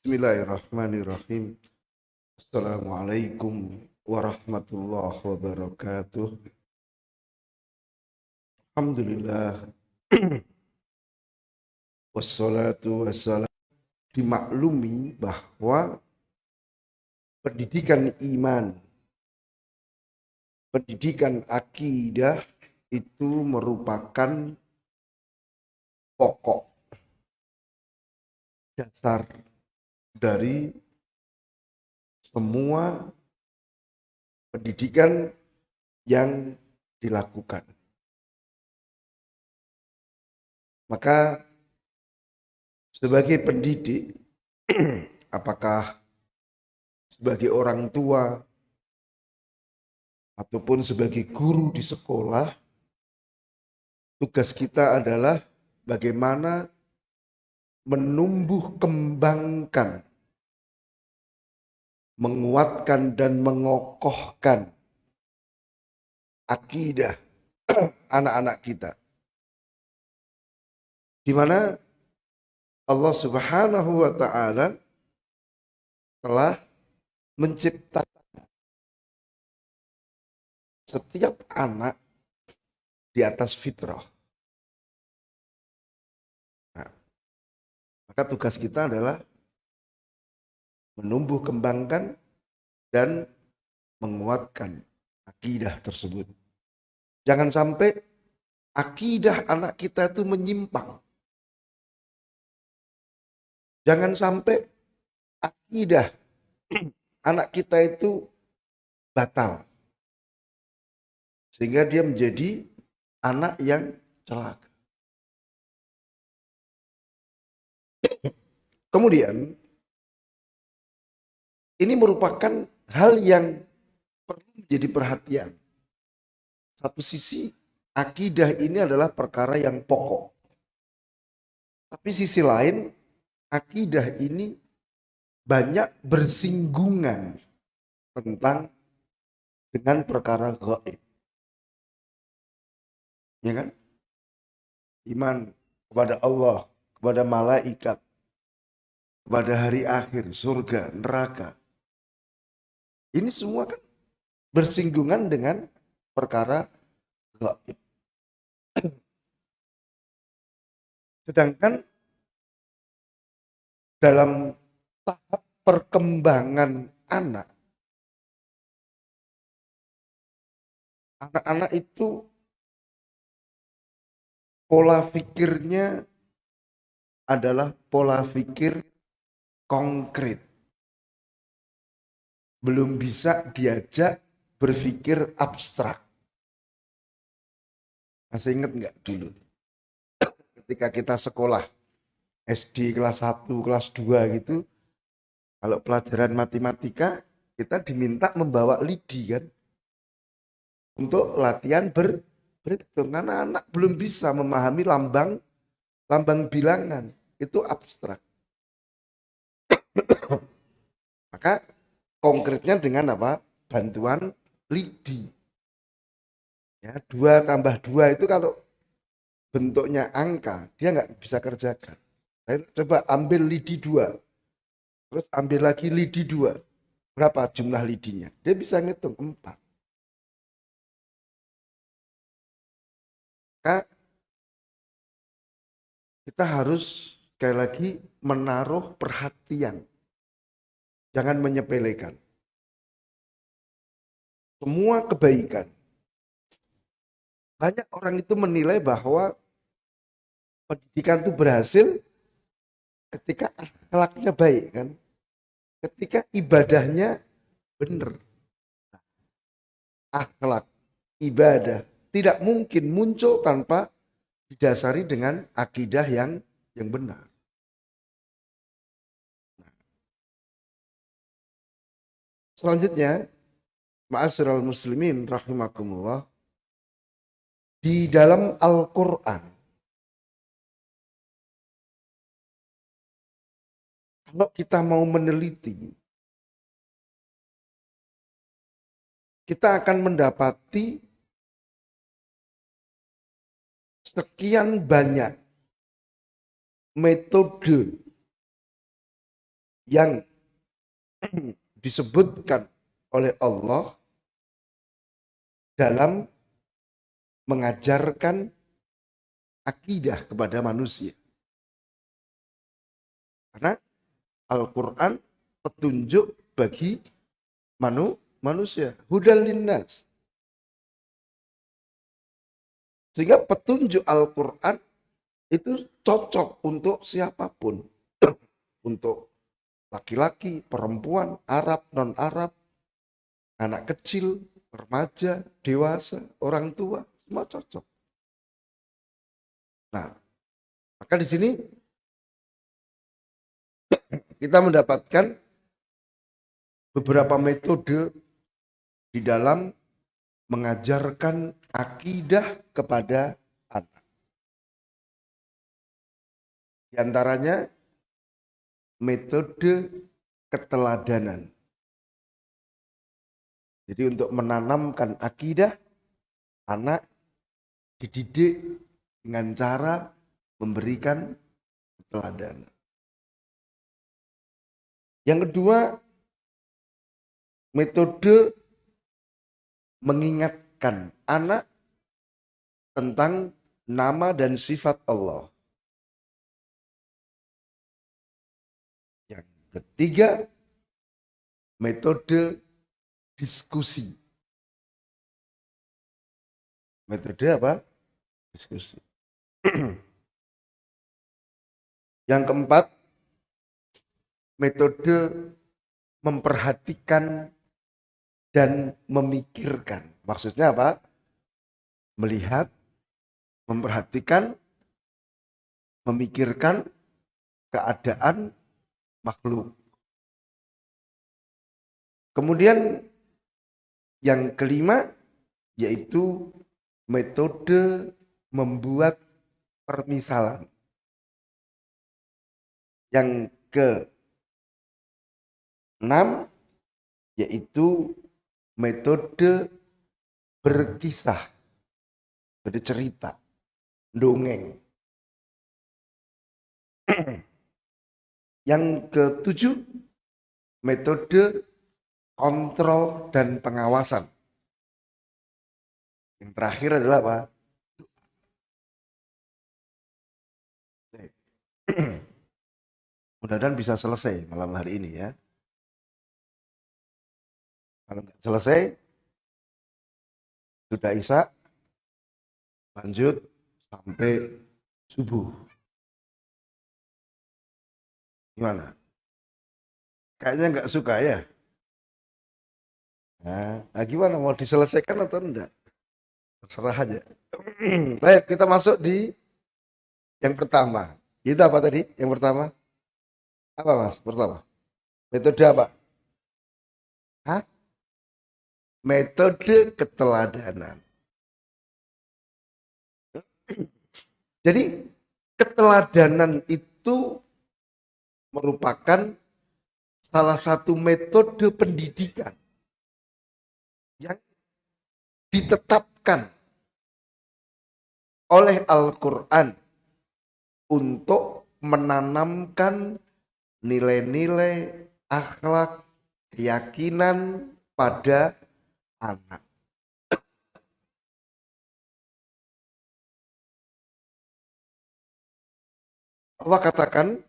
Bismillahirrahmanirrahim. Assalamualaikum warahmatullahi wabarakatuh. Alhamdulillah. Wassalatu wassalam. Dimaklumi bahwa pendidikan iman, pendidikan akidah itu merupakan pokok dasar dari semua pendidikan yang dilakukan. Maka sebagai pendidik, apakah sebagai orang tua ataupun sebagai guru di sekolah, tugas kita adalah bagaimana menumbuh kembangkan, menguatkan dan mengokohkan akidah anak-anak kita. Di mana Allah Subhanahu wa taala telah menciptakan setiap anak di atas fitrah. Maka tugas kita adalah menumbuh kembangkan dan menguatkan akidah tersebut. Jangan sampai akidah anak kita itu menyimpang. Jangan sampai akidah anak kita itu batal. Sehingga dia menjadi anak yang celaka. Kemudian ini merupakan hal yang perlu menjadi perhatian. Satu sisi akidah ini adalah perkara yang pokok. Tapi sisi lain akidah ini banyak bersinggungan tentang dengan perkara gaib. Ya kan? Iman kepada Allah, kepada malaikat, pada hari akhir, surga, neraka. Ini semua kan bersinggungan dengan perkara gaib. Sedangkan dalam tahap perkembangan anak, anak-anak itu pola pikirnya adalah pola pikir konkret. Belum bisa diajak berpikir abstrak. Masih ingat nggak dulu? Ketika kita sekolah, SD kelas 1, kelas 2 gitu, kalau pelajaran matematika, kita diminta membawa lidi kan? Untuk latihan ber, berhitung. Karena anak belum bisa memahami lambang lambang bilangan. Itu abstrak. Maka konkretnya dengan apa? Bantuan lidi. Ya, dua tambah dua itu kalau bentuknya angka, dia nggak bisa kerjakan. Saya coba ambil lidi dua, terus ambil lagi lidi dua. Berapa jumlah lidinya? Dia bisa ngitung empat. Maka kita harus sekali lagi menaruh perhatian. Jangan menyepelekan. Semua kebaikan. Banyak orang itu menilai bahwa pendidikan itu berhasil ketika akhlaknya baik kan. Ketika ibadahnya benar. Akhlak, ibadah tidak mungkin muncul tanpa didasari dengan akidah yang yang benar. Selanjutnya, ma'asyiral muslimin rahimakumullah, di dalam Al-Qur'an kalau kita mau meneliti kita akan mendapati sekian banyak metode yang disebutkan oleh Allah dalam mengajarkan akidah kepada manusia. Karena Al-Quran petunjuk bagi manu, manusia. Hudal linnas. Sehingga petunjuk Al-Quran itu cocok untuk siapa pun. untuk laki-laki, perempuan, Arab, non-Arab, anak kecil, remaja, dewasa, orang tua, semua cocok. Nah, maka di sini kita mendapatkan beberapa metode di dalam mengajarkan akidah kepada anak. Di antaranya metode keteladanan. Jadi untuk menanamkan akidah, anak dididik dengan cara memberikan keteladanan. Yang kedua, metode mengingatkan anak tentang nama dan sifat Allah. Ketiga, metode diskusi. Metode apa? Diskusi. Yang keempat, metode memperhatikan dan memikirkan. Maksudnya apa? Melihat, memperhatikan, memikirkan keadaan makhluk. Kemudian yang kelima yaitu metode membuat permisalan. Yang ke enam yaitu metode berkisah. Bercerita, dongeng. Yang ketujuh metode kontrol dan pengawasan. Yang terakhir adalah apa? Mudah-mudahan bisa selesai malam hari ini ya. Kalau nggak selesai, sudah Isa, lanjut sampai subuh. Gimana? Kayaknya nggak suka ya? Nah, gimana mau diselesaikan atau enggak? Terserah aja. Baik, kita masuk di yang pertama. Itu apa tadi? Yang pertama? Apa mas? Pertama? Metode apa? Hah? Metode keteladanan. Jadi keteladanan itu merupakan salah satu metode pendidikan yang ditetapkan oleh Al-Quran untuk menanamkan nilai-nilai akhlak, keyakinan pada anak. Allah katakan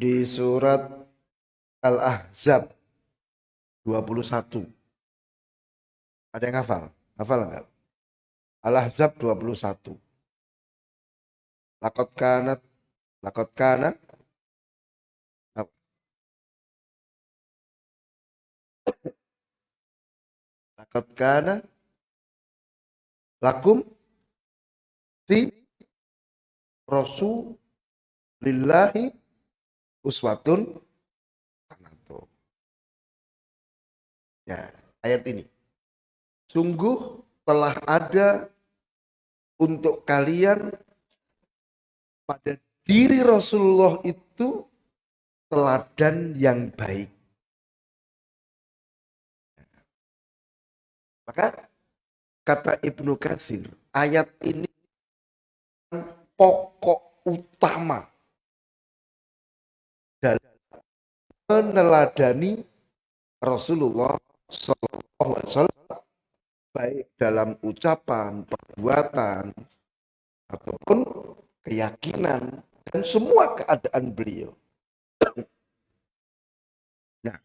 di surat Al-Ahzab 21. Ada yang hafal? Hafal enggak? Al-Ahzab 21. Lakot kanat, lakot kana, lakot kana, lakum, fi, lillahi uswatun Ya, ayat ini. Sungguh telah ada untuk kalian pada diri Rasulullah itu teladan yang baik. Maka kata Ibnu Katsir, ayat ini pokok utama dalam meneladani Rasulullah Wasallam baik dalam ucapan, perbuatan, ataupun keyakinan dan semua keadaan beliau. Nah,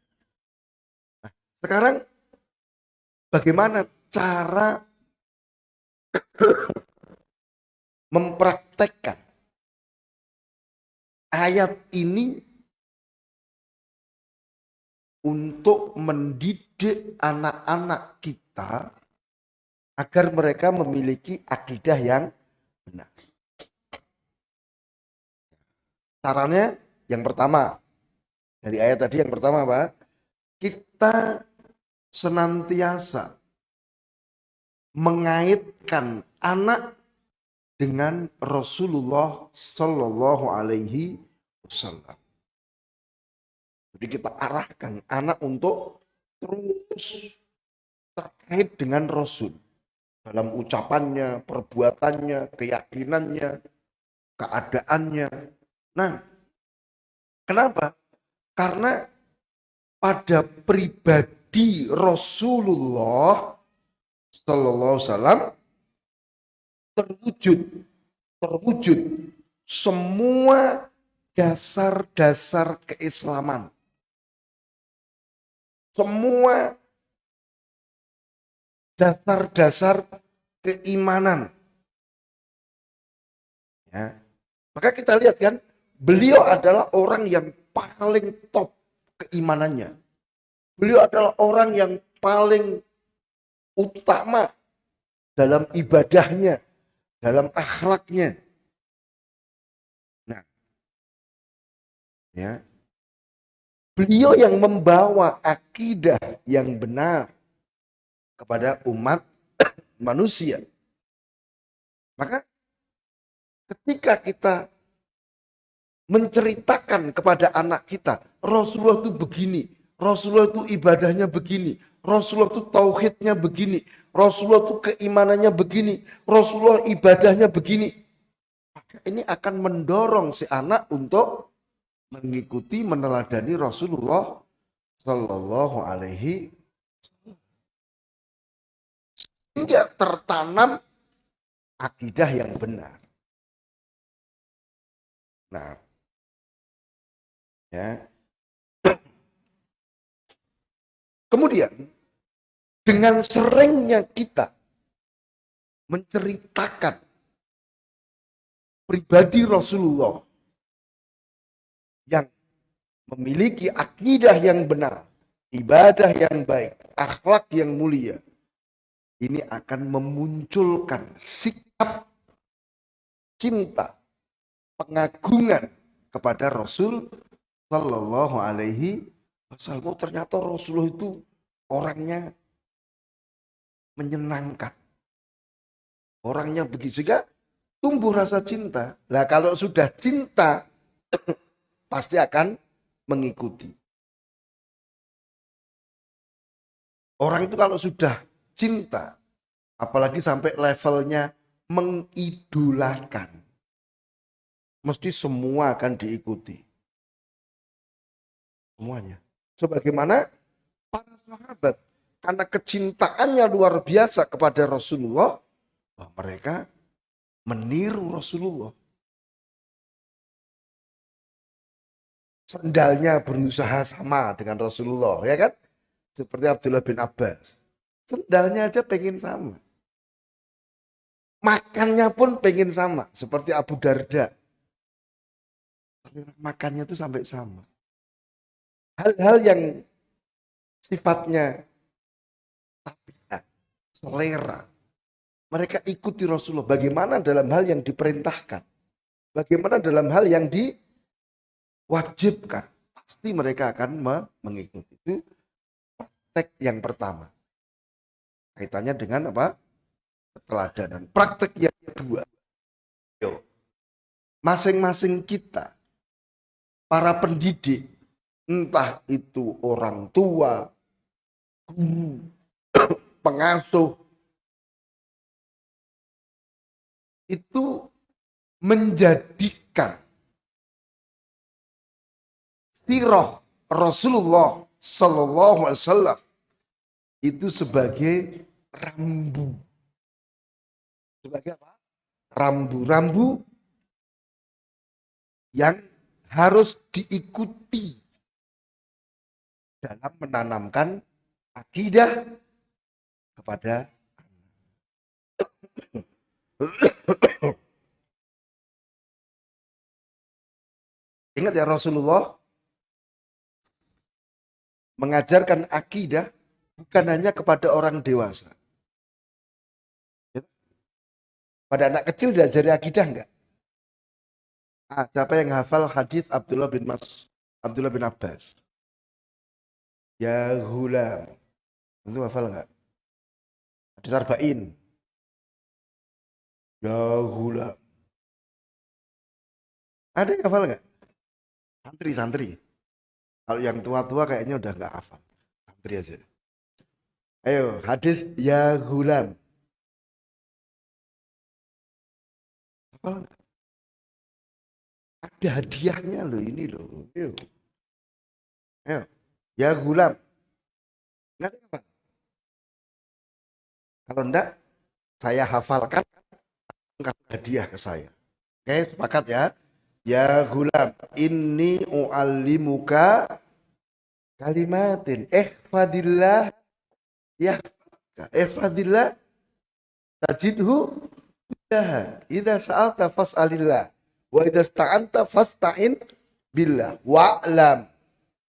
nah sekarang bagaimana cara mempraktekkan ayat ini untuk mendidik anak-anak kita agar mereka memiliki akidah yang benar. Caranya yang pertama dari ayat tadi yang pertama Pak, kita senantiasa mengaitkan anak dengan Rasulullah Shallallahu Alaihi Wasallam. Jadi kita arahkan anak untuk terus terkait dengan Rasul dalam ucapannya, perbuatannya, keyakinannya, keadaannya. Nah, kenapa? Karena pada pribadi Rasulullah Sallallahu Wasallam terwujud, terwujud semua dasar-dasar keislaman semua dasar-dasar keimanan. Ya. Maka kita lihat kan, beliau adalah orang yang paling top keimanannya. Beliau adalah orang yang paling utama dalam ibadahnya, dalam akhlaknya. Nah, ya, Beliau yang membawa akidah yang benar kepada umat manusia. Maka ketika kita menceritakan kepada anak kita, Rasulullah itu begini, Rasulullah itu ibadahnya begini, Rasulullah itu tauhidnya begini, Rasulullah itu keimanannya begini, Rasulullah ibadahnya begini. Maka ini akan mendorong si anak untuk mengikuti meneladani Rasulullah Shallallahu Alaihi hingga tertanam akidah yang benar. Nah, ya. Kemudian dengan seringnya kita menceritakan pribadi Rasulullah yang memiliki akidah yang benar, ibadah yang baik, akhlak yang mulia, ini akan memunculkan sikap cinta, pengagungan kepada Rasul Shallallahu Alaihi Wasallam. Oh, ternyata Rasulullah itu orangnya menyenangkan, orangnya begitu sehingga tumbuh rasa cinta. Nah kalau sudah cinta pasti akan mengikuti. Orang itu kalau sudah cinta, apalagi sampai levelnya mengidolakan, mesti semua akan diikuti. Semuanya. Sebagaimana para sahabat, karena kecintaannya luar biasa kepada Rasulullah, mereka meniru Rasulullah. Sendalnya berusaha sama dengan Rasulullah, ya kan? Seperti Abdullah bin Abbas. Sendalnya aja pengen sama. Makannya pun pengen sama, seperti Abu Darda. Makannya itu sampai sama. Hal-hal yang sifatnya tabiat, selera. Mereka ikuti Rasulullah. Bagaimana dalam hal yang diperintahkan. Bagaimana dalam hal yang di wajibkan. Pasti mereka akan mengikuti. Itu praktek yang pertama. Kaitannya dengan apa? Keteladanan. Praktek yang kedua. Masing-masing kita, para pendidik, entah itu orang tua, guru, pengasuh, itu menjadikan siroh Rasulullah Sallallahu Alaihi Wasallam itu sebagai rambu. Sebagai apa? Rambu-rambu yang harus diikuti dalam menanamkan akidah kepada Ingat ya Rasulullah mengajarkan akidah bukan hanya kepada orang dewasa. Ya. Pada anak kecil diajari akidah enggak? Ah, siapa yang hafal hadis Abdullah bin Mas Abdullah bin Abbas? Ya hulam. Itu hafal enggak? Hadis arba'in. Ya hulam. Ada yang hafal enggak? Santri-santri. Kalau yang tua-tua kayaknya udah nggak hafal. Santri aja. Ayo, hadis ya gulam. Nggak? Ada hadiahnya loh ini loh. Ayo. Ayo. Ya gulam. Nggak apa? Kalau enggak, saya hafalkan hadiah ke saya. Oke, sepakat ya? Ya gulam, inni u'allimuka kalimatin. Ihfadillah. Ya, ihfadillah. Tajidhu Ida Idza sa'alta fas'alillah. Wa idza sta'anta fasta'in billah. Wa'lam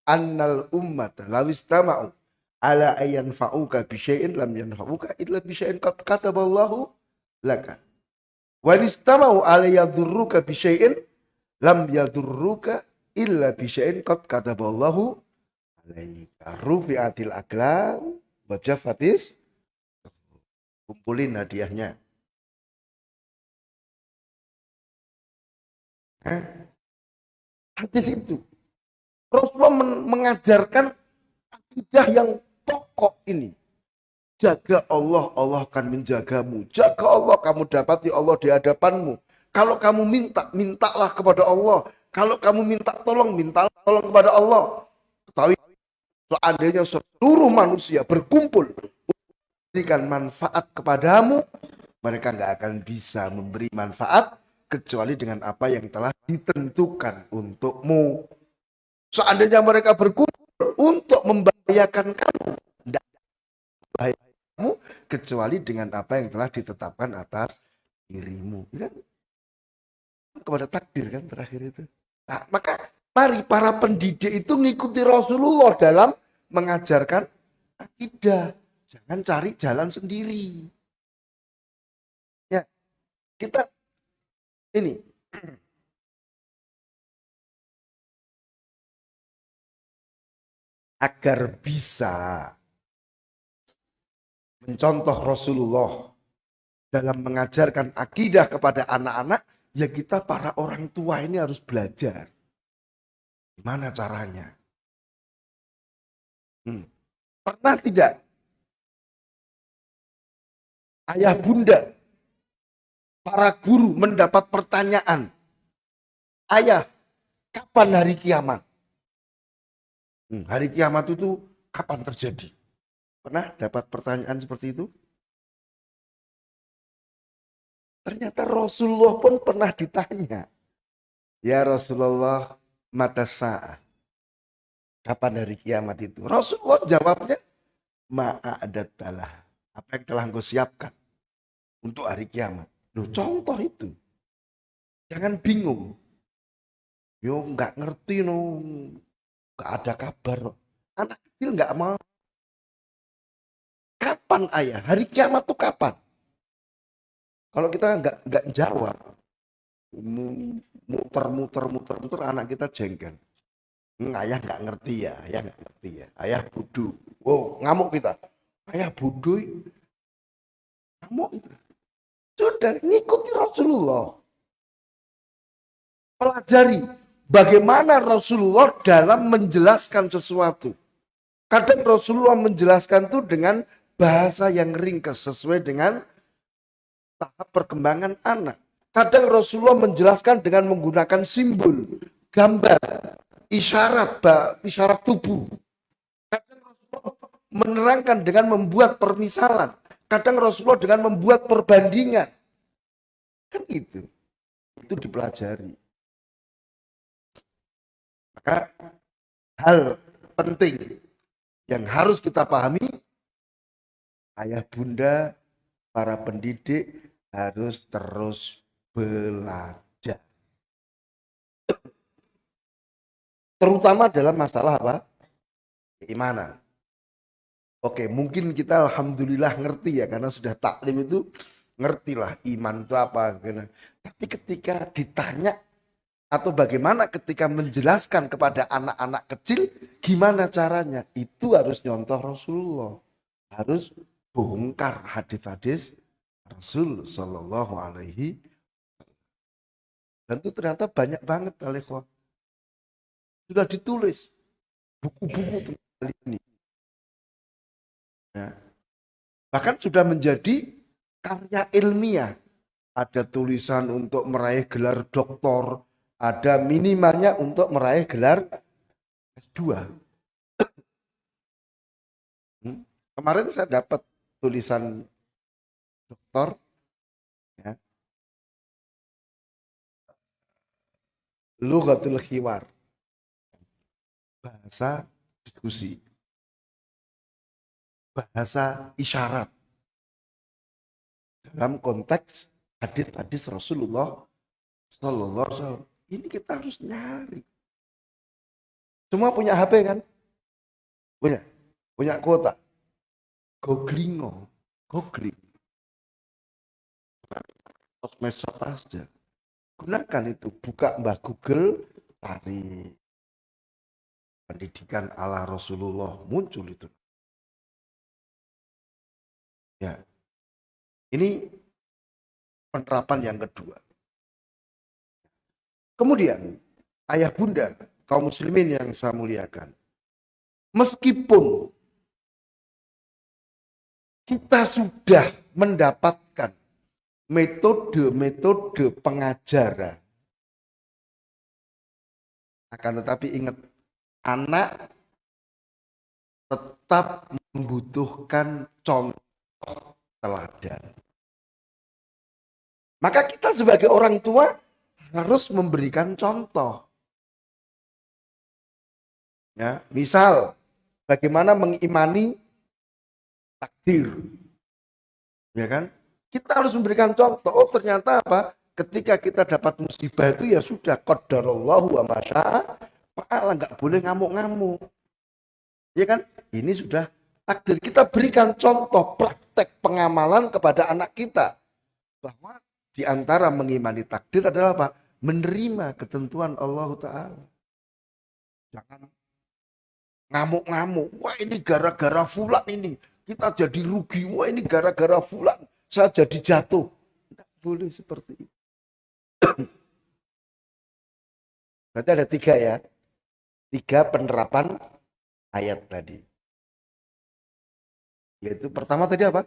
annal ummata law istama'u ala ayyan fa'uka bi syai'in lam yanfa'uka illa bi syai'in qad kataballahu laka. Wa istama'u ala yadhurruka bi syai'in lam yadurruka illa bisya'in qad kataballahu alaika. Rufi'atil aklam wa jafatis kumpulin hadiahnya. Hah? habis itu Rasulullah mengajarkan akidah yang pokok ini. Jaga Allah Allah akan menjagamu. Jaga Allah kamu dapati Allah di hadapanmu kalau kamu minta, mintalah kepada Allah. Kalau kamu minta tolong, minta tolong kepada Allah. Ketahui, seandainya seluruh manusia berkumpul memberikan manfaat kepadamu, mereka nggak akan bisa memberi manfaat kecuali dengan apa yang telah ditentukan untukmu. Seandainya mereka berkumpul untuk membahayakan kamu, tidak kamu kecuali dengan apa yang telah ditetapkan atas dirimu. Ya, kepada takdir kan terakhir itu. Nah, maka mari para pendidik itu mengikuti Rasulullah dalam mengajarkan akidah. Jangan cari jalan sendiri. Ya, kita ini agar bisa mencontoh Rasulullah dalam mengajarkan akidah kepada anak-anak ya kita para orang tua ini harus belajar. Gimana caranya? Hmm. Pernah tidak ayah bunda, para guru mendapat pertanyaan, ayah, kapan hari kiamat? Hmm, hari kiamat itu kapan terjadi? Pernah dapat pertanyaan seperti itu? Ternyata Rasulullah pun pernah ditanya. Ya Rasulullah, mata saat. Kapan hari kiamat itu? Rasulullah jawabnya, ma'adatalah. Apa yang telah engkau siapkan untuk hari kiamat. Loh, contoh itu. Jangan bingung. Yo nggak ngerti no, nggak ada kabar. Anak kecil nggak mau. Kapan ayah? Hari kiamat tuh kapan? Kalau kita nggak nggak jawab, muter muter muter muter anak kita jengkel. Ayah nggak ngerti ya, ayah nggak ngerti ya, ayah bodoh. Wow, ngamuk kita. Ayah bodoh, ngamuk itu. Sudah ngikuti Rasulullah. Pelajari bagaimana Rasulullah dalam menjelaskan sesuatu. Kadang Rasulullah menjelaskan itu dengan bahasa yang ringkas sesuai dengan tahap perkembangan anak. Kadang Rasulullah menjelaskan dengan menggunakan simbol, gambar. isyarat, isyarat tubuh. Kadang Rasulullah menerangkan dengan membuat permisalan. Kadang Rasulullah dengan membuat perbandingan. Kan itu. Itu dipelajari. Maka hal penting yang harus kita pahami, ayah bunda, para pendidik harus terus belajar. Terutama dalam masalah apa? Keimanan. Oke, mungkin kita alhamdulillah ngerti ya karena sudah taklim itu ngertilah iman itu apa. Tapi ketika ditanya atau bagaimana ketika menjelaskan kepada anak-anak kecil gimana caranya itu harus nyontoh Rasulullah harus bongkar hadis-hadis Rasul Shallallahu Alaihi dan itu ternyata banyak banget Alekwa sudah ditulis buku-buku tentang ini ya. bahkan sudah menjadi karya ilmiah ada tulisan untuk meraih gelar doktor ada minimalnya untuk meraih gelar S2. Hmm? Kemarin saya dapat tulisan doktor ya. Lughatul khiwar. Bahasa diskusi. Bahasa isyarat. Dalam konteks hadis-hadis Rasulullah Sallallahu Alaihi ini kita harus nyari. Semua punya HP kan? Punya. Punya kuota. Googlingo. Googling. Sosmed aja. Gunakan itu. Buka Mbah Google. Cari. Pendidikan ala Rasulullah. Muncul itu. Ya. Ini penerapan yang kedua. Kemudian, ayah bunda, kaum muslimin yang saya muliakan. Meskipun kita sudah mendapatkan metode-metode pengajaran. Akan tetapi ingat, anak tetap membutuhkan contoh teladan. Maka kita sebagai orang tua harus memberikan contoh. Ya, misal bagaimana mengimani takdir. Ya kan? Kita harus memberikan contoh. Oh, ternyata apa? Ketika kita dapat musibah itu ya sudah qadarallahu wa masya'a fa'ala nggak boleh ngamuk-ngamuk. Ya kan? Ini sudah takdir. Kita berikan contoh praktek pengamalan kepada anak kita bahwa di antara mengimani takdir adalah apa? Menerima ketentuan Allah Ta'ala. Jangan ngamuk-ngamuk. Wah ini gara-gara fulan ini. Kita jadi rugi. Wah ini gara-gara fulan. Saya jadi jatuh. Tidak boleh seperti itu. Berarti ada tiga ya. Tiga penerapan ayat tadi. Yaitu pertama tadi apa?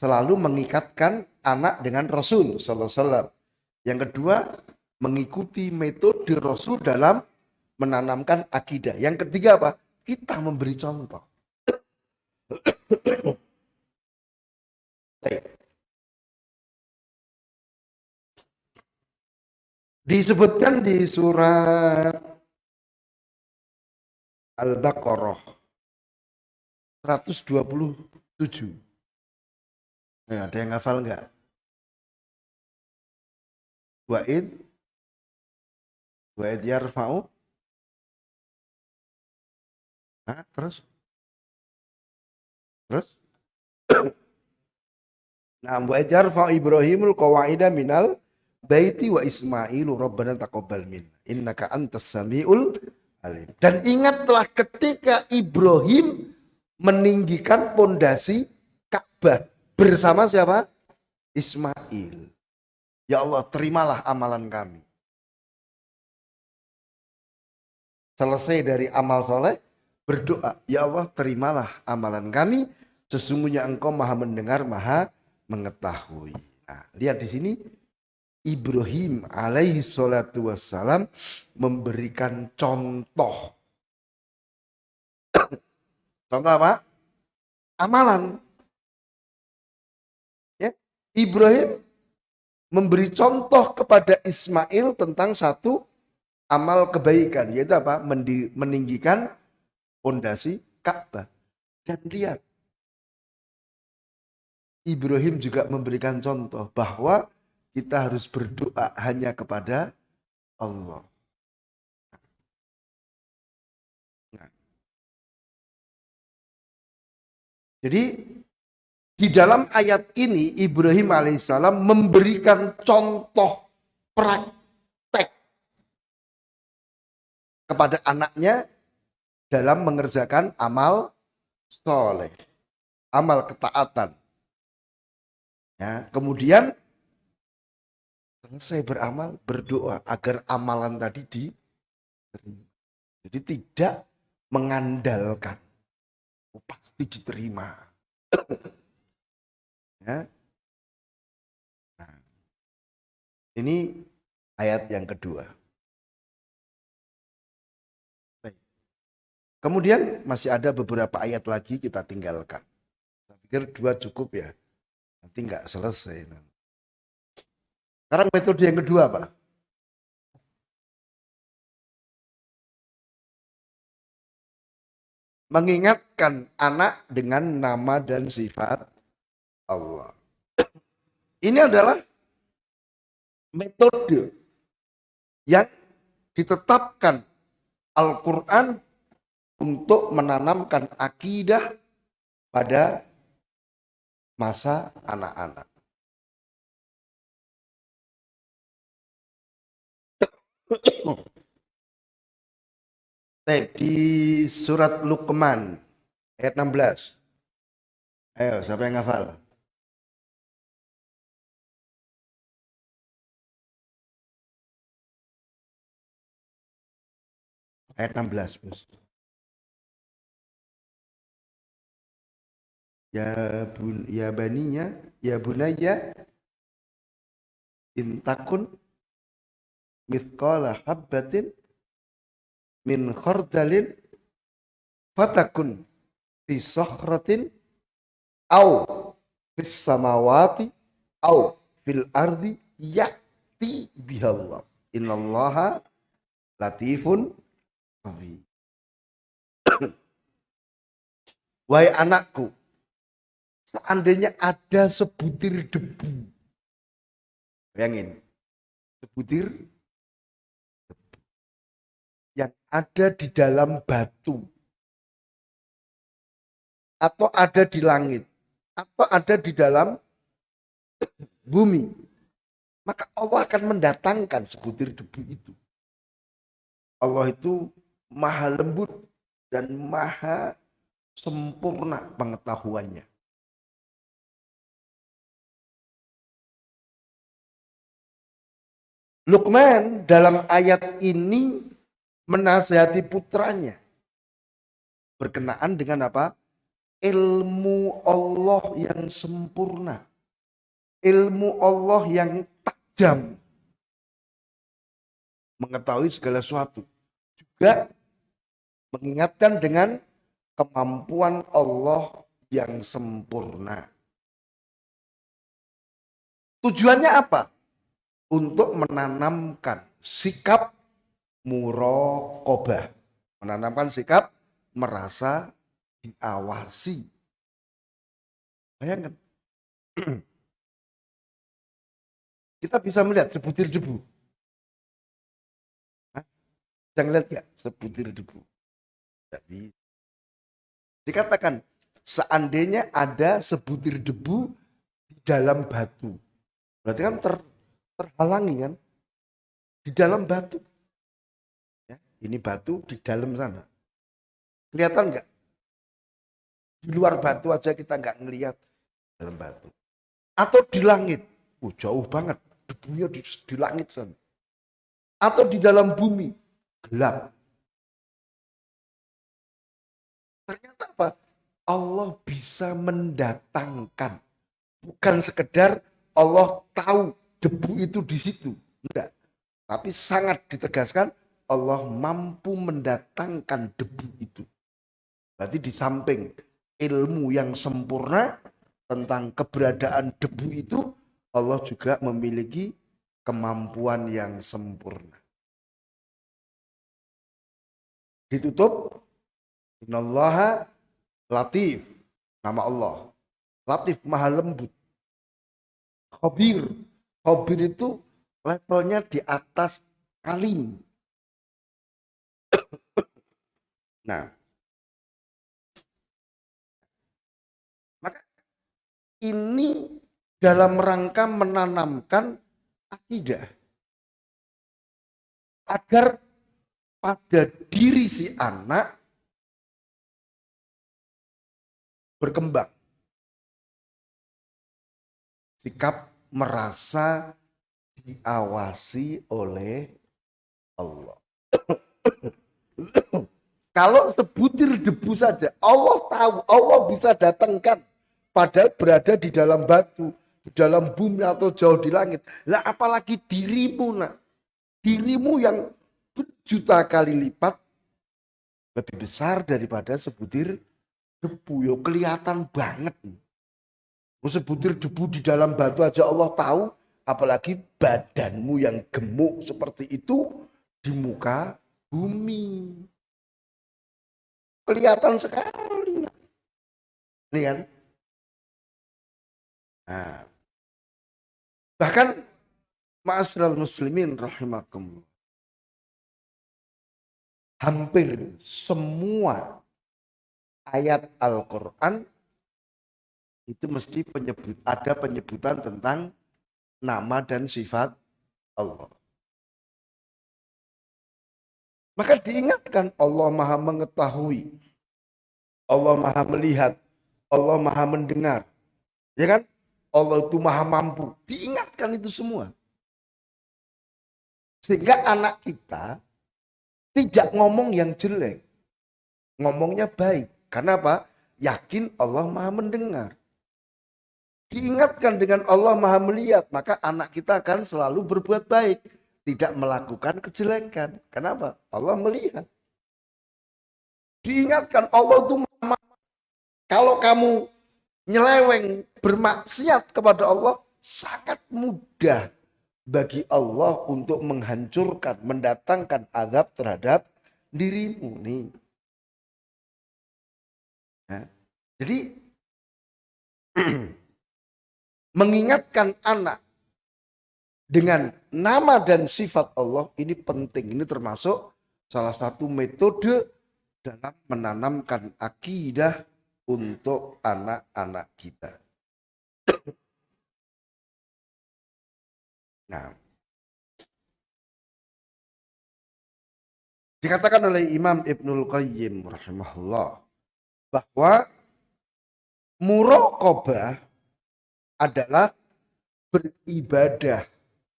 Selalu mengikatkan anak dengan Rasul Wasallam. Yang kedua, mengikuti metode Rasul dalam menanamkan akidah. Yang ketiga apa? Kita memberi contoh. Disebutkan di surat Al-Baqarah 127. Nah, ada yang ngafal enggak? Wa'id Wa'id yarfa'u Hah? Terus? Terus? Nah, wa yarfa Ibrahimul qawaida minal baiti wa Ismailu rabbana taqabbal min innaka antas samiul alim. Dan ingatlah ketika Ibrahim meninggikan pondasi Ka'bah Bersama siapa? Ismail. Ya Allah, terimalah amalan kami. Selesai dari amal soleh, berdoa. Ya Allah, terimalah amalan kami. Sesungguhnya engkau maha mendengar, maha mengetahui. Nah, lihat di sini. Ibrahim alaihi salatu wassalam memberikan contoh. contoh apa? Amalan. Ya, Ibrahim memberi contoh kepada Ismail tentang satu amal kebaikan, yaitu apa? Meninggikan fondasi Ka'bah. Dan lihat, Ibrahim juga memberikan contoh bahwa kita harus berdoa hanya kepada Allah. Nah. Jadi di dalam ayat ini Ibrahim alaihissalam memberikan contoh praktek kepada anaknya dalam mengerjakan amal soleh, amal ketaatan. Ya, kemudian selesai beramal, berdoa agar amalan tadi diterima. Jadi tidak mengandalkan. Oh, pasti diterima. ya. Nah, ini ayat yang kedua. Kemudian masih ada beberapa ayat lagi kita tinggalkan. Saya pikir dua cukup ya. Nanti nggak selesai. Sekarang metode yang kedua apa? Mengingatkan anak dengan nama dan sifat Allah. Ini adalah metode yang ditetapkan Al-Quran untuk menanamkan akidah pada masa anak-anak. di surat Luqman ayat 16. Ayo, siapa yang hafal? Ayat 16, Bos. Ya bun ya baninya, ya bunaya intakun mithqala habbatin min khardalin fatakun fi sahratin au fis samawati au fil ardi ya'ti bihallah. Innallaha latifun Wahai anakku, seandainya ada sebutir debu, bayangin, sebutir yang ada di dalam batu. Atau ada di langit. Atau ada di dalam bumi. Maka Allah akan mendatangkan sebutir debu itu. Allah itu maha lembut dan maha sempurna pengetahuannya Lukman dalam ayat ini menasihati putranya berkenaan dengan apa? Ilmu Allah yang sempurna. Ilmu Allah yang tajam. Mengetahui segala sesuatu. Juga mengingatkan dengan kemampuan Allah yang sempurna. Tujuannya apa? Untuk menanamkan sikap murokobah. Menanamkan sikap merasa diawasi. Bayangkan. Kita bisa melihat sebutir debu. Bisa ngeliat gak sebutir debu? Tidak. Dikatakan, seandainya ada sebutir debu di dalam batu. Berarti kan ter, terhalangi kan? Di dalam batu. Ini batu di dalam sana. Kelihatan nggak? Di luar batu aja kita nggak ngelihat dalam batu. Atau di langit. Oh, jauh banget. Debunya di, di langit sana. Atau di dalam bumi. Gelap. Ternyata apa? Allah bisa mendatangkan. Bukan sekedar Allah tahu debu itu di situ. Enggak. Tapi sangat ditegaskan Allah mampu mendatangkan debu itu. Berarti di samping ilmu yang sempurna tentang keberadaan debu itu, Allah juga memiliki kemampuan yang sempurna. Ditutup, Innallaha latif, nama Allah. Latif, maha lembut. Khabir, khabir itu levelnya di atas alim. Nah, maka ini dalam rangka menanamkan akidah agar pada diri si anak berkembang sikap merasa diawasi oleh Allah. Kalau sebutir debu saja, Allah tahu, Allah bisa datangkan. Padahal berada di dalam batu, di dalam bumi atau jauh di langit. Lah apalagi dirimu nak. Dirimu yang berjuta kali lipat lebih besar daripada sebutir debu. Yo kelihatan banget. Sebutir debu di dalam batu aja Allah tahu, apalagi badanmu yang gemuk seperti itu di muka bumi. Kelihatan sekali. Ini kan? Nah, bahkan Ma'asral muslimin rahimakumullah. Hampir semua ayat Al-Quran itu mesti penyebut ada penyebutan tentang nama dan sifat Allah. Maka diingatkan Allah maha mengetahui. Allah maha melihat. Allah maha mendengar. Ya kan? Allah itu maha mampu. Diingatkan itu semua. Sehingga anak kita tidak ngomong yang jelek. Ngomongnya baik. Karena apa? Yakin Allah maha mendengar. Diingatkan dengan Allah maha melihat, maka anak kita akan selalu berbuat baik. Tidak melakukan kejelekan. Kenapa? Allah melihat. Diingatkan Allah itu Kalau kamu nyeleweng bermaksiat kepada Allah, sangat mudah bagi Allah untuk menghancurkan, mendatangkan azab terhadap dirimu nih. Nah, jadi mengingatkan anak dengan nama dan sifat Allah ini penting. Ini termasuk salah satu metode dalam menanamkan akidah untuk anak-anak kita. Nah, dikatakan oleh Imam Ibnul Qayyim rahimahullah bahwa muraqabah adalah beribadah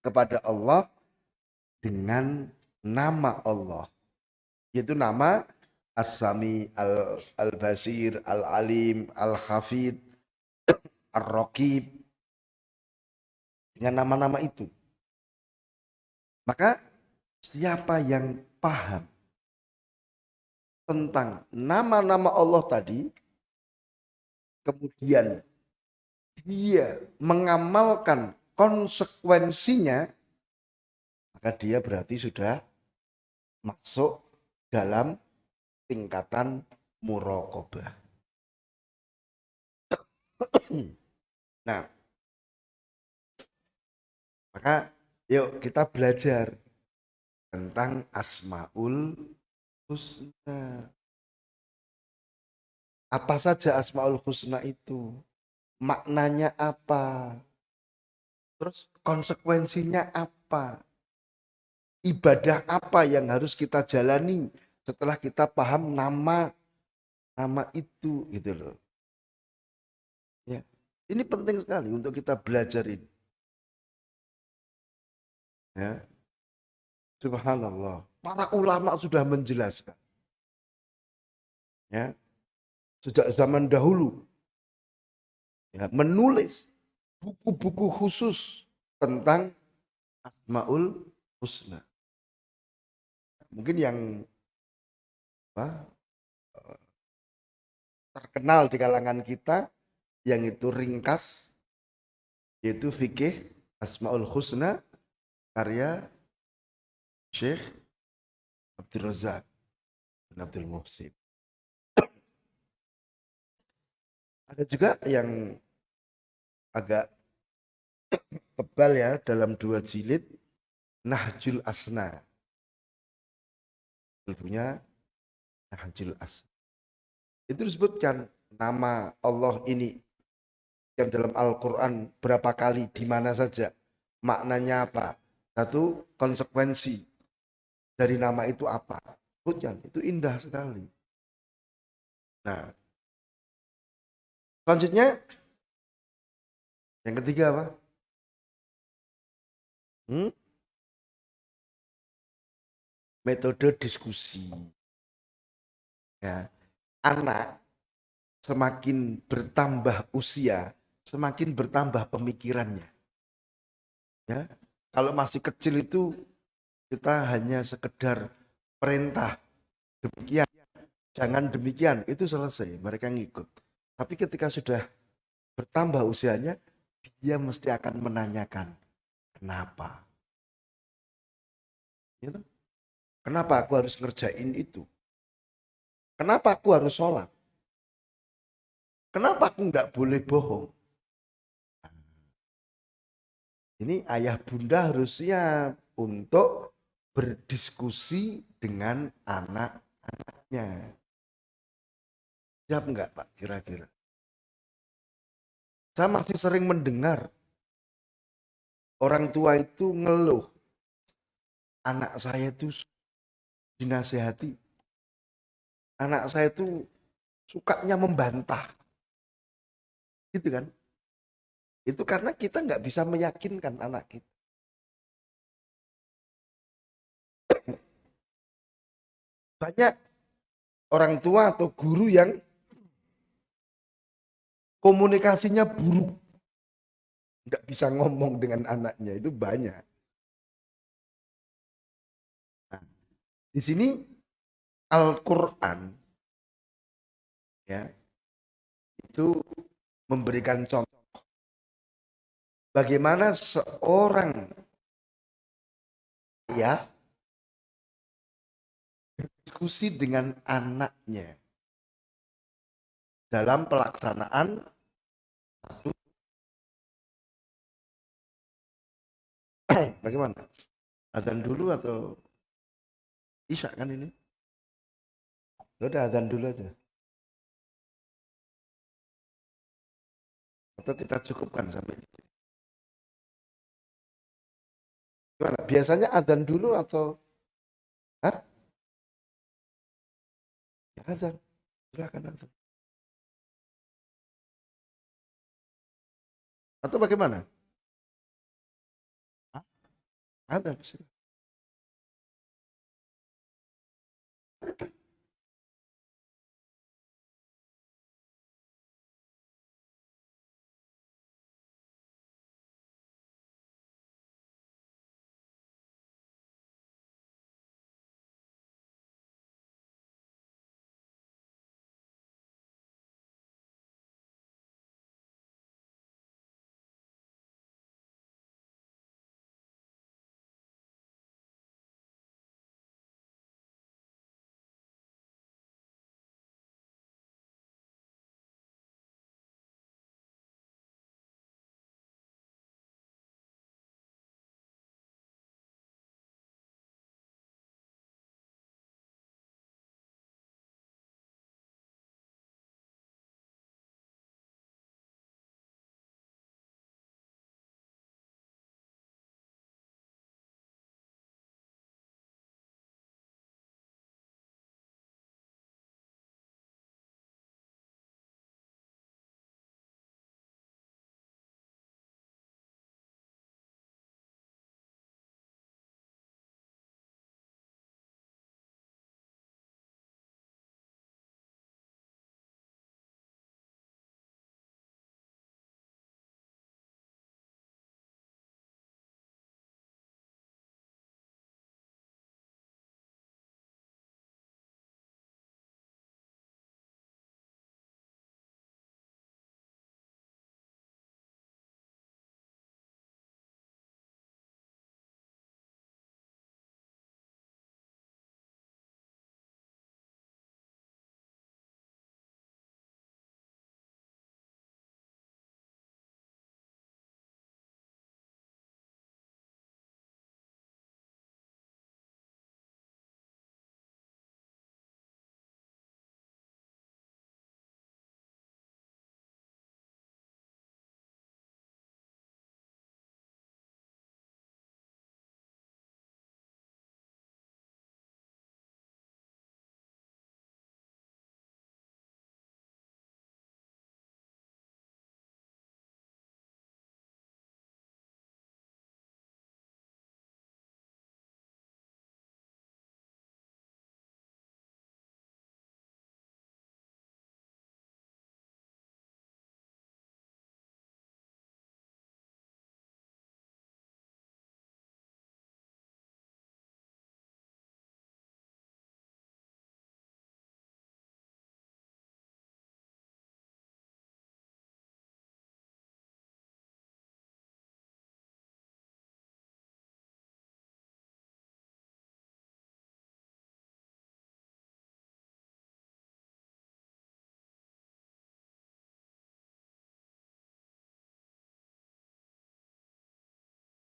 kepada Allah dengan nama Allah. Yaitu nama As-Sami, Al-Basir, Al-Alim, Al-Hafid, Ar-Raqib. Dengan nama-nama itu. Maka siapa yang paham tentang nama-nama Allah tadi, kemudian dia mengamalkan konsekuensinya, maka dia berarti sudah masuk dalam tingkatan murokobah. nah, maka yuk kita belajar tentang Asmaul Husna. Apa saja Asmaul Husna itu? Maknanya apa, terus konsekuensinya apa, ibadah apa yang harus kita jalani setelah kita paham nama nama itu gitu loh. Ya, ini penting sekali untuk kita belajar ini. Ya. Subhanallah. Para ulama sudah menjelaskan. Ya. Sejak zaman dahulu ya, menulis buku-buku khusus tentang Asmaul Husna. Mungkin yang apa, terkenal di kalangan kita yang itu ringkas yaitu fikih Asmaul Husna karya Syekh Abdul Razak bin Abdul Muhsin. Ada juga yang agak tebal ya dalam dua jilid Nahjul Asna. Punya Nahjul Asna. Itu disebutkan nama Allah ini yang dalam Al-Quran berapa kali, di mana saja, maknanya apa. Satu, konsekuensi dari nama itu apa. Sebutkan, itu indah sekali. Nah, Selanjutnya, yang ketiga apa? Hmm? Metode diskusi. Ya, anak semakin bertambah usia, semakin bertambah pemikirannya. Ya, kalau masih kecil itu kita hanya sekedar perintah demikian, jangan demikian, itu selesai, mereka ngikut. Tapi ketika sudah bertambah usianya, dia mesti akan menanyakan, kenapa? Gitu? Kenapa aku harus ngerjain itu? Kenapa aku harus sholat? Kenapa aku nggak boleh bohong? Ini ayah bunda harus siap untuk berdiskusi dengan anak-anaknya. Siap enggak Pak kira-kira? Saya masih sering mendengar orang tua itu ngeluh. Anak saya itu dinasehati. Anak saya itu sukanya membantah. Gitu kan? Itu karena kita nggak bisa meyakinkan anak kita. Banyak orang tua atau guru yang komunikasinya buruk. Nggak bisa ngomong dengan anaknya, itu banyak. Nah, di sini Al-Quran ya itu memberikan contoh bagaimana seorang ayah berdiskusi dengan anaknya dalam pelaksanaan bagaimana? Adzan dulu atau isya kan ini? Ya udah adzan dulu aja. Atau kita cukupkan sampai ini gimana? Biasanya adzan dulu atau Hah? Ya, adzan. Silakan adzan Atau bagaimana? Ada sih.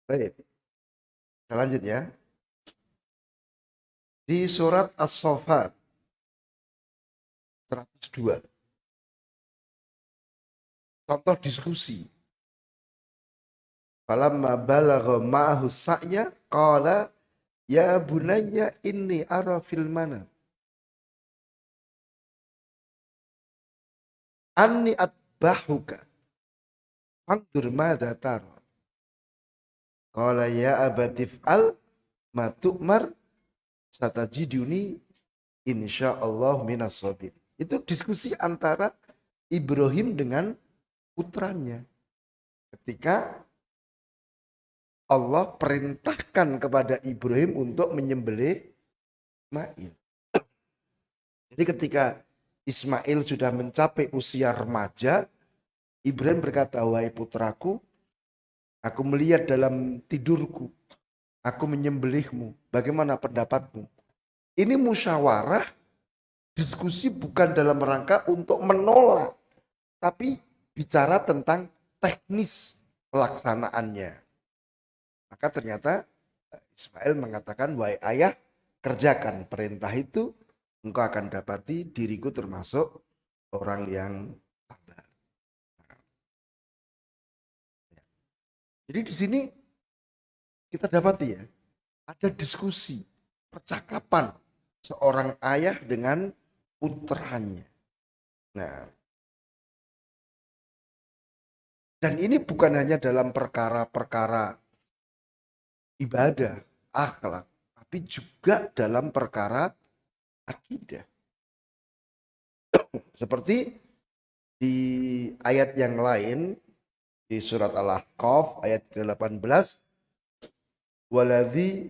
Baik. Kita lanjut ya. Di surat As-Saffat 102. Contoh diskusi. Falamma balagha ma'ahu sa'ya qala ya bunayya inni ara fil manam anni atbahuka Fandur madha tara. Qala ya abatif al ma tu'mar satajiduni insyaallah minas sabir. Itu diskusi antara Ibrahim dengan putranya. Ketika Allah perintahkan kepada Ibrahim untuk menyembelih Ismail. Jadi ketika Ismail sudah mencapai usia remaja, Ibrahim berkata, wahai putraku, aku melihat dalam tidurku, aku menyembelihmu. Bagaimana pendapatmu? Ini musyawarah, diskusi bukan dalam rangka untuk menolak, tapi bicara tentang teknis pelaksanaannya. Maka ternyata eh, Ismail mengatakan, wahai ayah, kerjakan perintah itu, engkau akan dapati diriku termasuk orang yang Jadi di sini kita dapati ya, ada diskusi, percakapan seorang ayah dengan putranya. Nah, dan ini bukan hanya dalam perkara-perkara ibadah, akhlak, tapi juga dalam perkara akidah. Seperti di ayat yang lain di surat Al-Ahqaf ayat ke-18 waladzi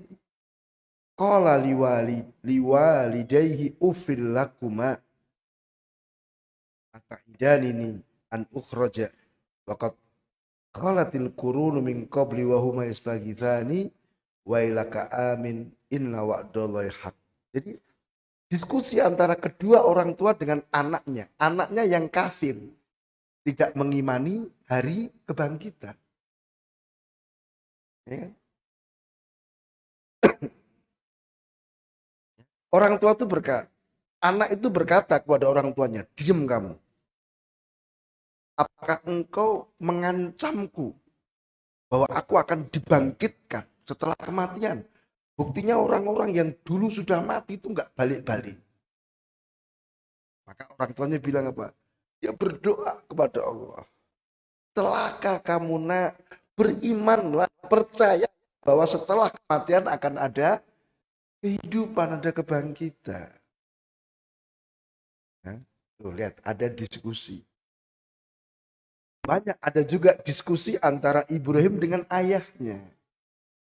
qala liwali liwalidayhi ufil lakuma ataidanini an ukhraja waqad qalatil qurunu min qabli wa huma yastaghithani wa ilaka amin inna wa'dallahi haq. Jadi diskusi antara kedua orang tua dengan anaknya anaknya yang kafir tidak mengimani hari kebangkitan. Ya kan? Orang tua itu berkata, anak itu berkata kepada orang tuanya, diam kamu. Apakah engkau mengancamku bahwa aku akan dibangkitkan setelah kematian? Buktinya orang-orang yang dulu sudah mati itu nggak balik-balik. Maka orang tuanya bilang apa? Dia berdoa kepada Allah. Celaka kamu nak, berimanlah, percaya bahwa setelah kematian akan ada kehidupan, ada kebangkitan. Nah, tuh lihat, ada diskusi. Banyak ada juga diskusi antara Ibrahim dengan ayahnya.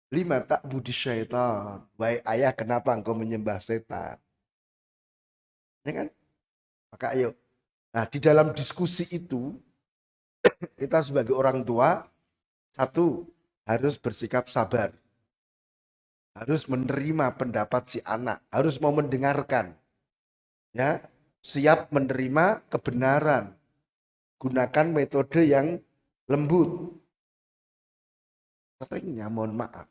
Lima tak budi syaitan. Baik ayah kenapa engkau menyembah setan? Ya kan? Maka ayo Nah, di dalam diskusi itu, kita sebagai orang tua, satu, harus bersikap sabar. Harus menerima pendapat si anak, harus mau mendengarkan. Ya, siap menerima kebenaran. Gunakan metode yang lembut. Seringnya mohon maaf.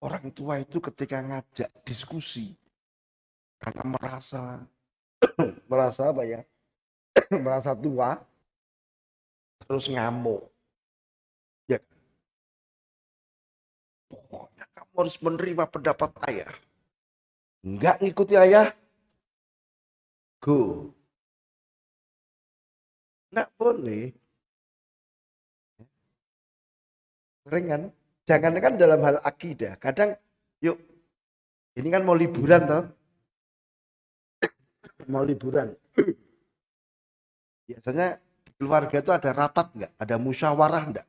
Orang tua itu ketika ngajak diskusi karena merasa merasa apa ya? merasa tua terus ngamuk. Ya. Pokoknya kamu harus menerima pendapat ayah. Enggak ngikuti ayah, go. Enggak boleh. Sering kan? Jangan kan dalam hal akidah. Kadang, yuk, ini kan mau liburan toh. mau liburan. Biasanya keluarga itu ada rapat nggak? Ada musyawarah nggak?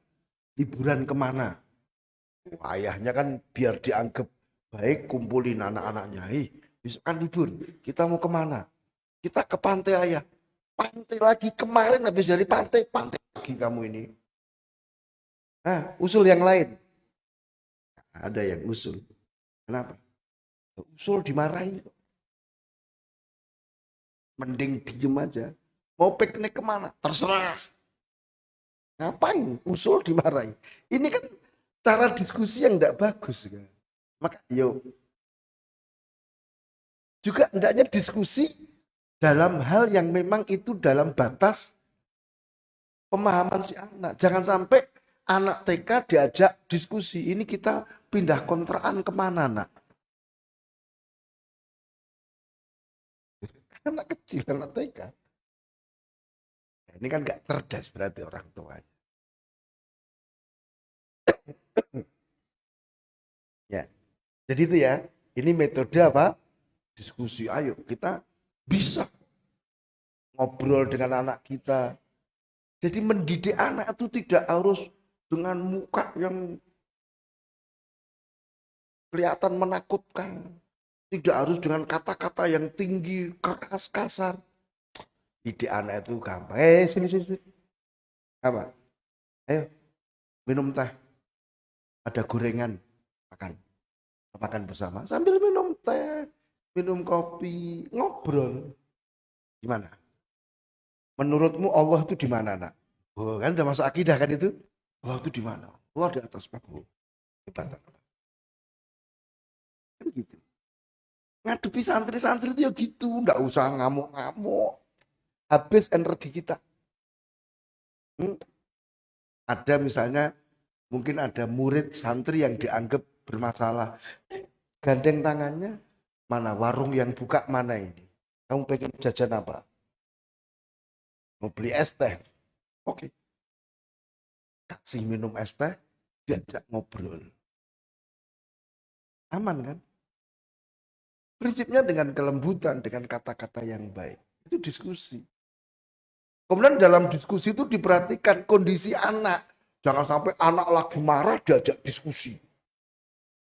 Liburan ke mana? ayahnya kan biar dianggap baik kumpulin anak-anaknya. Hei, besok kan libur. Kita mau ke mana? Kita ke pantai ayah. Pantai lagi kemarin habis dari pantai, pantai lagi kamu ini. Nah, usul yang lain. Ada yang usul. Kenapa? Usul dimarahi. Mending diem aja. Mau piknik ke mana? Terserah. Ngapain? Usul dimarahi. Ini kan cara diskusi yang tidak bagus kan. Maka yuk juga hendaknya diskusi dalam hal yang memang itu dalam batas pemahaman si anak. Jangan sampai anak TK diajak diskusi. Ini kita pindah kontraan ke mana nak? Anak kecil, anak TK. Ini kan gak cerdas berarti orang tuanya. ya, jadi itu ya. Ini metode apa? Diskusi. Ayo kita bisa ngobrol dengan anak kita. Jadi mendidik anak itu tidak harus dengan muka yang kelihatan menakutkan. Tidak harus dengan kata-kata yang tinggi, keras, kasar. Didik anak itu gampang. Eh, sini, sini, sini. Apa? Ayo, minum teh. Ada gorengan. Makan. Makan bersama. Sambil minum teh minum kopi, ngobrol. Gimana? Menurutmu Allah itu di mana, nak? Oh, kan udah masuk akidah kan itu? Allah itu di mana? Allah di atas panggung. Hebat. Kan gitu. Ngadepi santri-santri itu ya gitu, nggak usah ngamuk-ngamuk. Habis energi kita. Hmm? Ada misalnya mungkin ada murid santri yang dianggap bermasalah. Gandeng tangannya, Mana warung yang buka mana ini? Kamu pengen jajan apa? Mau beli es teh? Oke. Kasih minum es teh, diajak ngobrol. Aman kan? Prinsipnya dengan kelembutan, dengan kata-kata yang baik. Itu diskusi. Kemudian dalam diskusi itu diperhatikan kondisi anak. Jangan sampai anak lagi marah diajak diskusi.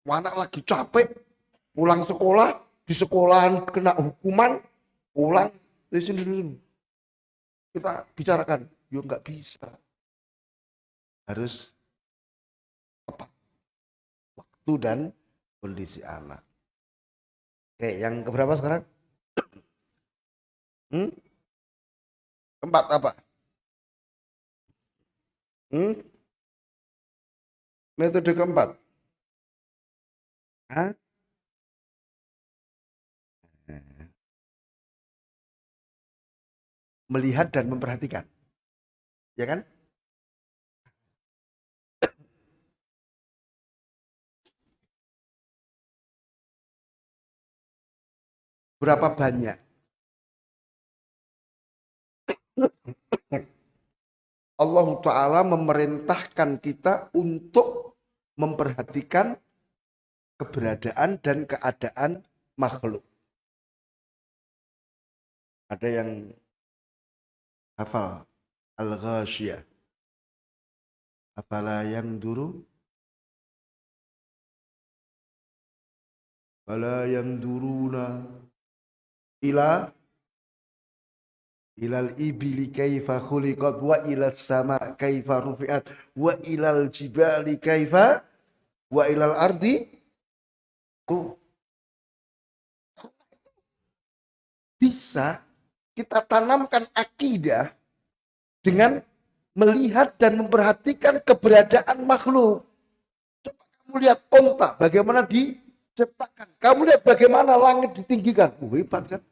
Anak lagi capek, pulang sekolah di sekolahan kena hukuman pulang kita bicarakan yo nggak bisa harus tepat waktu dan kondisi anak oke yang keberapa sekarang hmm? Keempat apa hmm? metode keempat Hah? melihat dan memperhatikan. Ya kan? Berapa banyak? Allah Ta'ala memerintahkan kita untuk memperhatikan keberadaan dan keadaan makhluk. Ada yang hafal al-ghasyiyah afala yang duru Fala yang duruna ila ilal ibili kaifa khuliqat wa ilal sama kaifa rufi'at wa ilal jibali kaifa wa ilal ardi ku bisa kita tanamkan akidah dengan melihat dan memperhatikan keberadaan makhluk. Coba kamu lihat onta, bagaimana diciptakan. Kamu lihat bagaimana langit ditinggikan. Oh, hebat kan?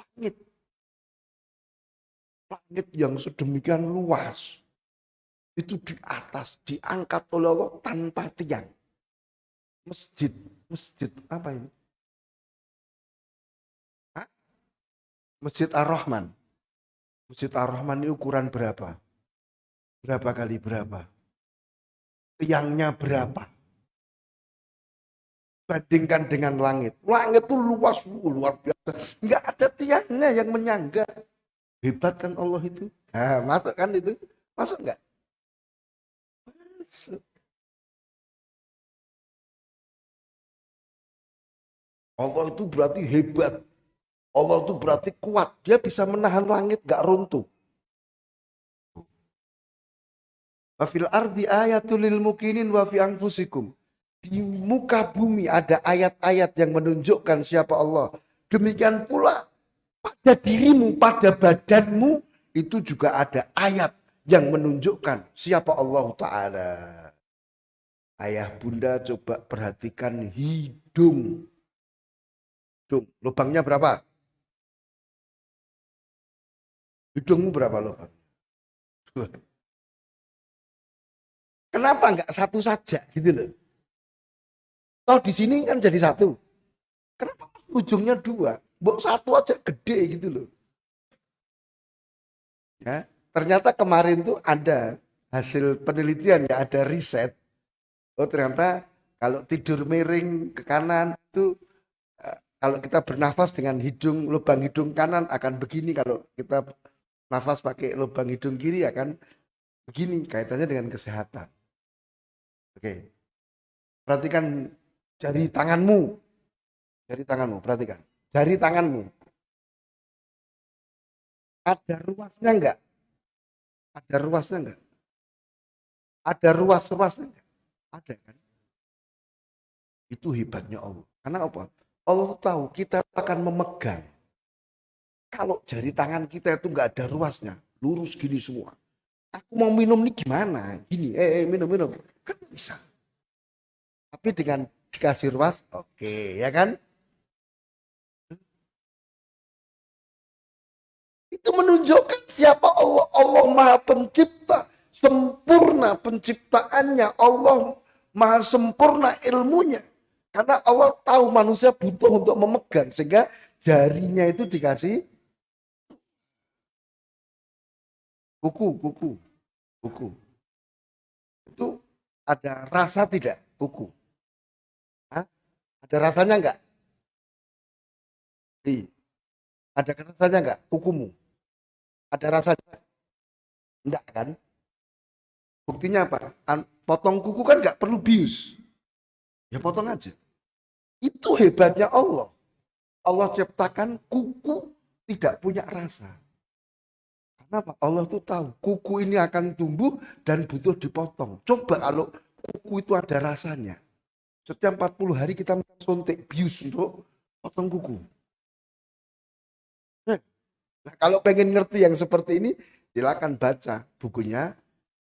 Langit. Langit yang sedemikian luas. Itu di atas, diangkat oleh Allah tanpa tiang. Masjid, masjid apa ini? Masjid Ar-Rahman. Masjid Ar-Rahman ini ukuran berapa? Berapa kali berapa? Tiangnya berapa? Bandingkan dengan langit. Langit itu luas, luar biasa. Enggak ada tiangnya yang menyangga. Hebat kan Allah itu? Nah, masuk kan itu? Masuk enggak? Masuk. Allah itu berarti hebat. Allah itu berarti kuat. Dia bisa menahan langit gak runtuh. Wafil ardi ayatul lil mukinin wa fi. Di muka bumi ada ayat-ayat yang menunjukkan siapa Allah. Demikian pula pada dirimu, pada badanmu itu juga ada ayat yang menunjukkan siapa Allah Ta'ala. Ayah bunda coba perhatikan hidung. Hidung, lubangnya berapa? Hidungmu berapa lubang? Kenapa enggak satu saja gitu loh? Toh di sini kan jadi satu. Kenapa ujungnya dua? Bok satu aja gede gitu loh. Ya, ternyata kemarin tuh ada hasil penelitian ya, ada riset oh ternyata kalau tidur miring ke kanan itu eh, kalau kita bernafas dengan hidung lubang hidung kanan akan begini kalau kita nafas pakai lubang hidung kiri akan begini kaitannya dengan kesehatan. Oke. Perhatikan jari tanganmu. Jari tanganmu, perhatikan. Jari tanganmu. Ada ruasnya enggak? Ada ruasnya enggak? Ada ruas-ruasnya enggak? Ada kan? Itu hebatnya Allah. Karena apa? Allah tahu kita akan memegang. Kalau jari tangan kita itu nggak ada ruasnya, lurus gini semua. Aku mau minum nih gimana? Gini, eh, eh minum minum, kan bisa. Tapi dengan dikasih ruas, oke, okay, ya kan? Itu menunjukkan siapa Allah. Allah Maha Pencipta sempurna penciptaannya Allah maha sempurna ilmunya karena Allah tahu manusia butuh untuk memegang sehingga jarinya itu dikasih kuku kuku kuku itu ada rasa tidak kuku Hah? ada rasanya enggak Iya. Ada rasanya enggak kukumu? Ada rasanya? Enggak kan? Buktinya apa? Potong kuku kan nggak perlu bius. Ya potong aja. Itu hebatnya Allah. Allah ciptakan kuku tidak punya rasa. Kenapa? Allah tuh tahu kuku ini akan tumbuh dan butuh dipotong. Coba kalau kuku itu ada rasanya. Setiap 40 hari kita suntik bius untuk potong kuku. Nah, kalau pengen ngerti yang seperti ini, silakan baca bukunya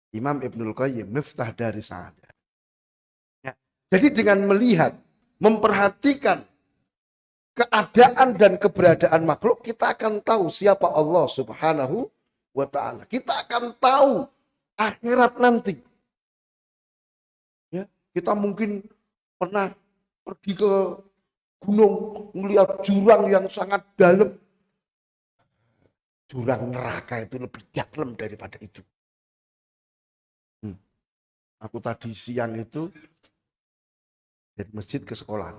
Imam Ibnul Qayyim, Miftah dari Sa'adah. Ya. Jadi dengan melihat, memperhatikan keadaan dan keberadaan makhluk, kita akan tahu siapa Allah subhanahu wa ta'ala. Kita akan tahu akhirat nanti. Ya, kita mungkin pernah pergi ke gunung, melihat jurang yang sangat dalam. Jurang neraka itu lebih dalam daripada itu. Aku tadi siang itu dari masjid ke sekolah.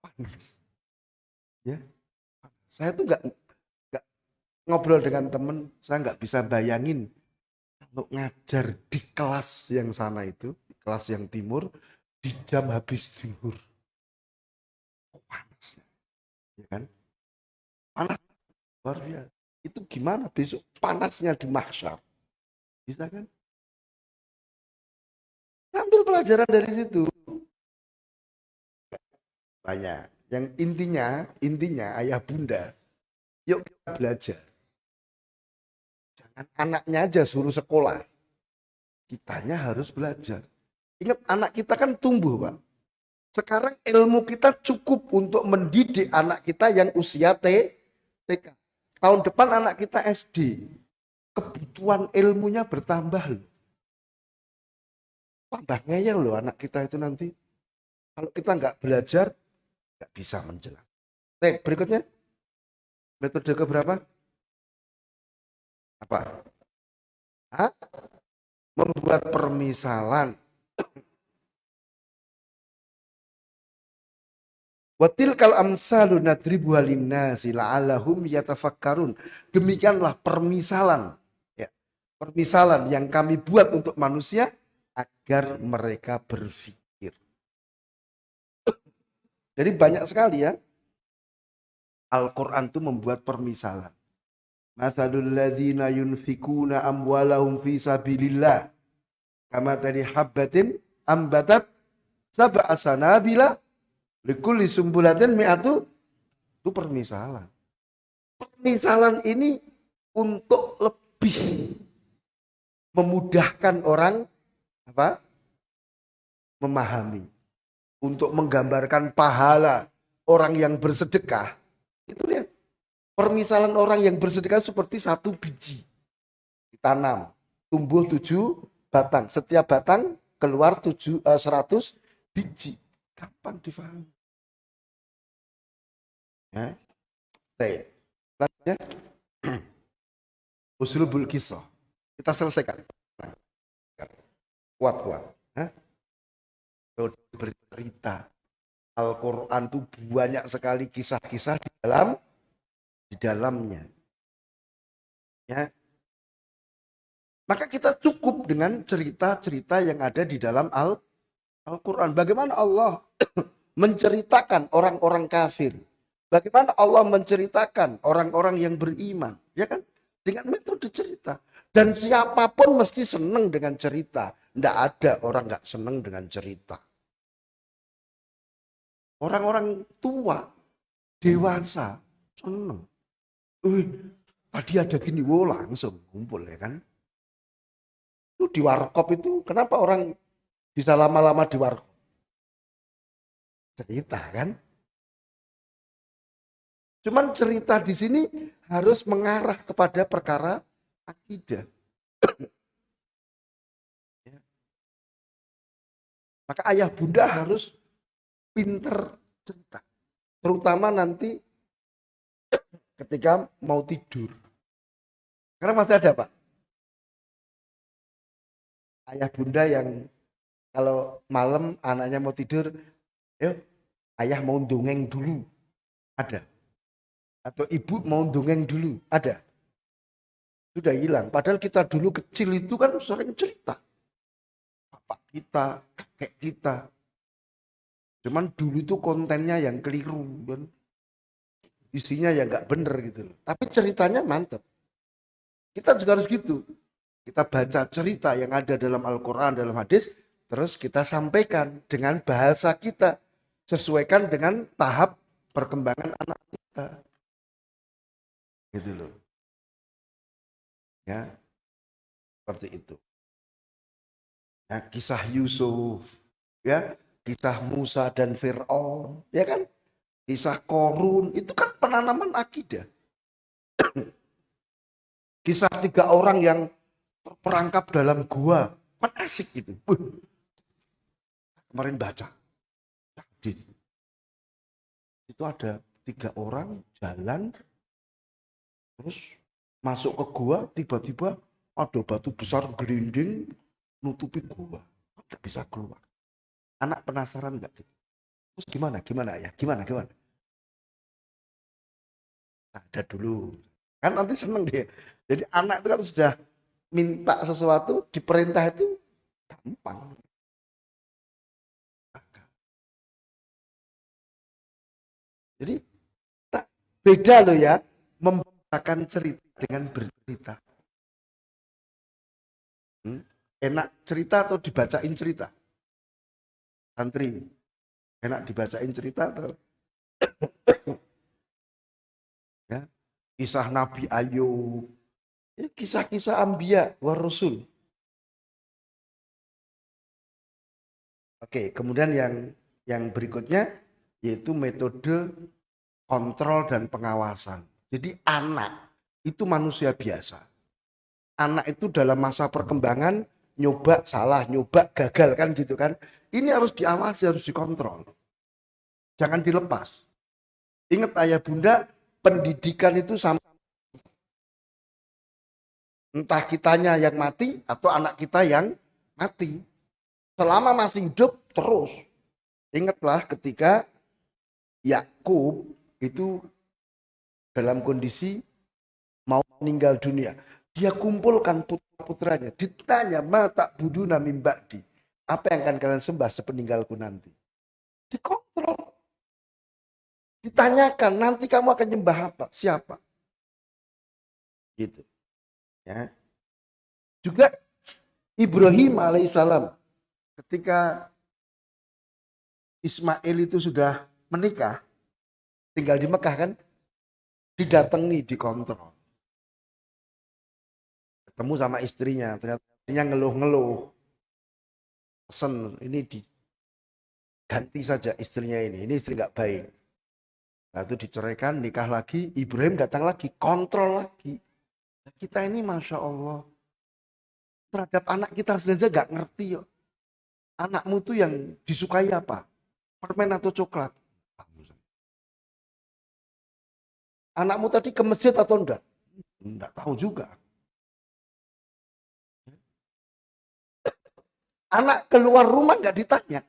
Panas. Ya. Saya tuh nggak nggak ngobrol dengan temen, saya nggak bisa bayangin kalau ngajar di kelas yang sana itu, kelas yang timur, di jam habis. Oh, panas. Ya kan? Panas luar biasa. Itu gimana besok panasnya di mahsyar? Bisa kan? Ambil pelajaran dari situ. Banyak. Yang intinya, intinya ayah bunda, yuk kita belajar. Jangan anaknya aja suruh sekolah. Kitanya harus belajar. Ingat anak kita kan tumbuh, Pak. Sekarang ilmu kita cukup untuk mendidik anak kita yang usia T, TK. Tahun depan anak kita SD. Kebutuhan ilmunya bertambah loh tambah ngeyel loh anak kita itu nanti. Kalau kita nggak belajar, nggak bisa menjelaskan. Oke, berikutnya. Metode keberapa? Apa? Hah? Membuat permisalan. Watil kal amsalu nadribu halinnasi la'allahum yatafakkarun. Demikianlah permisalan. Ya, permisalan yang kami buat untuk manusia agar mereka berpikir. Jadi banyak sekali ya. Al-Quran itu membuat permisalan. Mathalul ladhina yunfikuna amwalahum fi sabilillah. Kama tadi habbatin ambatat sab'a sanabila likulli sumbulatin mi'atu? Itu permisalan. Permisalan ini untuk lebih memudahkan orang apa? memahami. Untuk menggambarkan pahala orang yang bersedekah. Itu lihat permisalan orang yang bersedekah seperti satu biji ditanam. Tumbuh tujuh batang. Setiap batang keluar tujuh eh, seratus biji gampang difahami? Ya. T. Selanjutnya. Usulul kisah. Kita selesaikan. Kuat kuat. Bercerita Al-Quran itu banyak sekali kisah-kisah di dalam di dalamnya. Ya. Maka kita cukup dengan cerita-cerita yang ada di dalam Al Al-Quran. Bagaimana Allah menceritakan orang-orang kafir? Bagaimana Allah menceritakan orang-orang yang beriman? Ya kan? Dengan metode cerita. Dan siapa pun mesti senang dengan cerita. Tidak ada orang nggak senang dengan cerita. Orang-orang tua, dewasa, seneng. Wih, tadi ada gini, wo langsung kumpul ya kan. Itu di warkop itu, kenapa orang bisa lama-lama di warkop? Cerita kan. Cuman cerita di sini harus mengarah kepada perkara akidah. Ya. Maka ayah bunda harus pinter cerita. Terutama nanti ketika mau tidur. Karena masih ada Pak. Ayah bunda yang kalau malam anaknya mau tidur, yuk ayah mau dongeng dulu. Ada. Atau ibu mau dongeng dulu. Ada. Sudah hilang. Padahal kita dulu kecil itu kan sering cerita. Bapak kita, kakek kita, Cuman dulu itu kontennya yang keliru kan. Isinya ya nggak bener gitu. Tapi ceritanya mantep. Kita juga harus gitu. Kita baca cerita yang ada dalam Al-Quran, dalam hadis, terus kita sampaikan dengan bahasa kita. Sesuaikan dengan tahap perkembangan anak kita. Gitu loh. Ya, seperti itu. Ya, kisah Yusuf, ya kisah Musa dan Fir'aun, ya kan? Kisah Korun, itu kan penanaman akidah. kisah tiga orang yang terperangkap dalam gua, kan asik itu. Kemarin baca, itu ada tiga orang jalan, terus masuk ke gua, tiba-tiba ada batu besar gelinding nutupi gua, tidak bisa keluar. Anak penasaran nggak? Terus gimana? Gimana ya? Gimana? Gimana? Ada dulu. Kan nanti seneng dia. Jadi anak itu kan sudah minta sesuatu, diperintah itu gampang. Jadi tak beda loh ya membacakan cerita dengan bercerita. Hmm? Enak cerita atau dibacain cerita? santri enak dibacain cerita tuh ya kisah Nabi Ayub ya, kisah-kisah ambia war rasul oke kemudian yang yang berikutnya yaitu metode kontrol dan pengawasan jadi anak itu manusia biasa anak itu dalam masa perkembangan nyoba salah, nyoba gagal kan gitu kan. Ini harus diawasi, harus dikontrol. Jangan dilepas. Ingat ayah bunda, pendidikan itu sama entah kitanya yang mati atau anak kita yang mati. Selama masih hidup terus. Ingatlah ketika Yakub itu dalam kondisi mau meninggal dunia. Dia kumpulkan putra-putranya. Ditanya, mata budu nami di. Apa yang akan kalian sembah sepeninggalku nanti? Dikontrol. Ditanyakan, nanti kamu akan nyembah apa? Siapa? Gitu. Ya. Juga Ibrahim alaihissalam ketika Ismail itu sudah menikah, tinggal di Mekah kan, didatangi, dikontrol ketemu sama istrinya ternyata istrinya ngeluh-ngeluh pesen ini di ganti saja istrinya ini. Ini istri nggak baik. Lalu diceraikan, nikah lagi, Ibrahim datang lagi, kontrol lagi. Kita ini Masya Allah, terhadap anak kita saja nggak ngerti yuk. Anakmu tuh yang disukai apa? Permen atau coklat? Anakmu tadi ke masjid atau enggak? Enggak tahu juga. Anak keluar rumah nggak ditanya.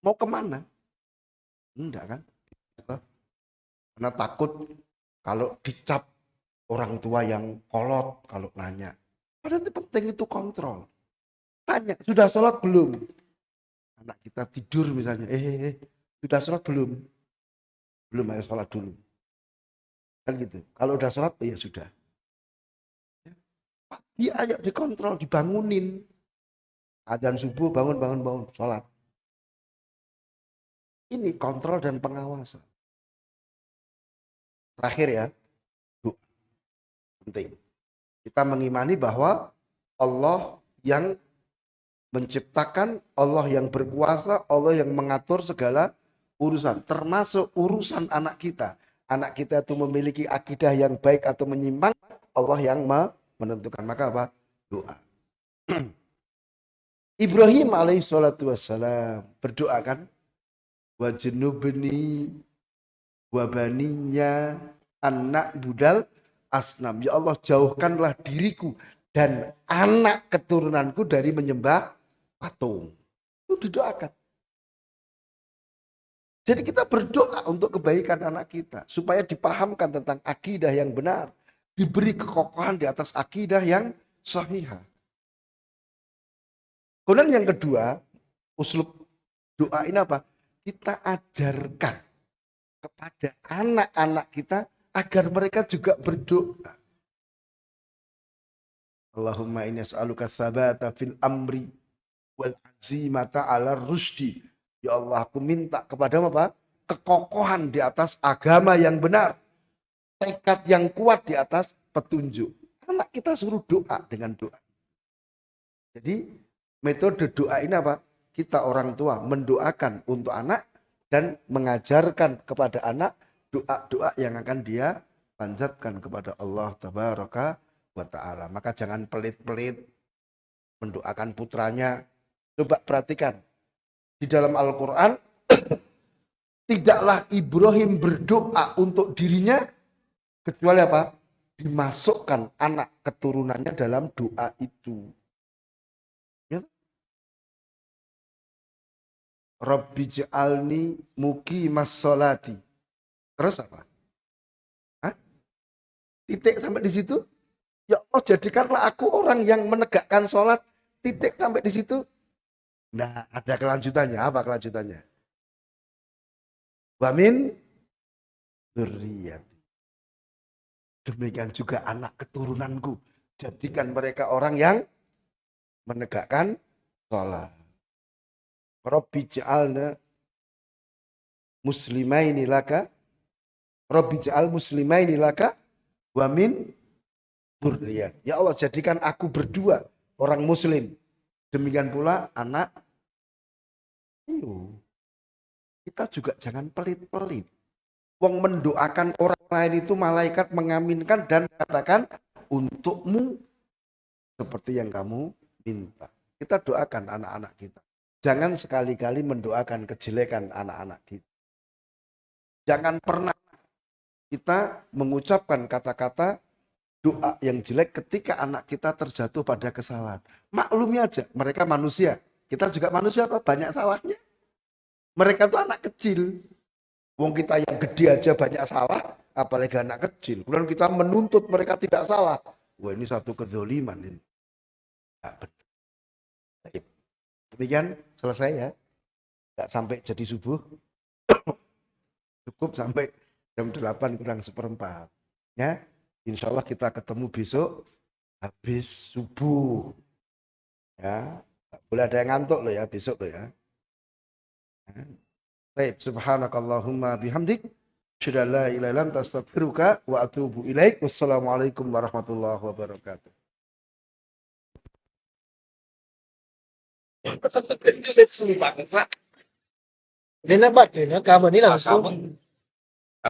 Mau ke mana? Enggak kan? Karena takut kalau dicap orang tua yang kolot kalau nanya. Padahal itu penting itu kontrol. Tanya, sudah sholat belum? Anak kita tidur misalnya, eh, eh, eh sudah sholat belum? Belum, ayo sholat dulu. Kan gitu. Kalau udah sholat, oh ya sudah. Dia ayo dikontrol, dibangunin. Adzan subuh, bangun, bangun, bangun, sholat. Ini kontrol dan pengawasan. Terakhir ya, Bu. Penting. Kita mengimani bahwa Allah yang menciptakan, Allah yang berkuasa, Allah yang mengatur segala urusan, termasuk urusan anak kita. Anak kita itu memiliki akidah yang baik atau menyimpang, Allah yang menentukan. Maka apa? Doa. Ibrahim alaihissalatu wassalam berdoa kan? Wajnubni wabaninya anak budal asnam. Ya Allah jauhkanlah diriku dan anak keturunanku dari menyembah patung. Itu didoakan. Jadi kita berdoa untuk kebaikan anak kita. Supaya dipahamkan tentang akidah yang benar. Diberi kekokohan di atas akidah yang sahihah. Kemudian yang kedua, uslub doa ini apa? Kita ajarkan kepada anak-anak kita agar mereka juga berdoa. Allahumma inni as'aluka sabata fil amri wal azimata ala rusdi. Ya Allah, aku minta kepada apa? Kekokohan di atas agama yang benar. Tekad yang kuat di atas petunjuk. Anak kita suruh doa dengan doa. Jadi metode doa ini apa? Kita orang tua mendoakan untuk anak dan mengajarkan kepada anak doa-doa yang akan dia panjatkan kepada Allah tabaraka wa taala. Maka jangan pelit-pelit mendoakan putranya. Coba perhatikan di dalam Al-Qur'an tidaklah Ibrahim berdoa untuk dirinya kecuali apa? Dimasukkan anak keturunannya dalam doa itu. Rabbi ja'alni muki masolati. Terus apa? Hah? Titik sampai di situ? Ya Allah jadikanlah aku orang yang menegakkan sholat. Titik sampai di situ. Nah ada kelanjutannya. Apa kelanjutannya? Wamin duriyati. Demikian juga anak keturunanku. Jadikan mereka orang yang menegakkan sholat. Rabbi ja'alna muslimaini laka Rabbi ja'al muslimaini laka wa min dzurriyyat. Ya Allah jadikan aku berdua orang muslim. Demikian pula anak Ayo. Kita juga jangan pelit-pelit. Wong mendoakan orang lain itu malaikat mengaminkan dan katakan untukmu seperti yang kamu minta. Kita doakan anak-anak kita. Jangan sekali-kali mendoakan kejelekan anak-anak kita. Jangan pernah kita mengucapkan kata-kata doa yang jelek ketika anak kita terjatuh pada kesalahan. Maklumi aja, mereka manusia. Kita juga manusia atau banyak salahnya. Mereka itu anak kecil. Wong kita yang gede aja banyak salah, apalagi anak kecil. Kemudian kita menuntut mereka tidak salah. Wah ini satu kezoliman ini. Demikian selesai ya. Tidak sampai jadi subuh. Cukup sampai jam 8 kurang seperempat. Ya, insya Allah kita ketemu besok habis subuh. Ya, boleh ada yang ngantuk loh ya besok loh ya. ya. Baik, subhanakallahumma bihamdik. Sudah la ilaha illa wa atubu ilaik. Wassalamualaikum warahmatullahi wabarakatuh. Lupa, Ini Pak Juna kamu ini langsung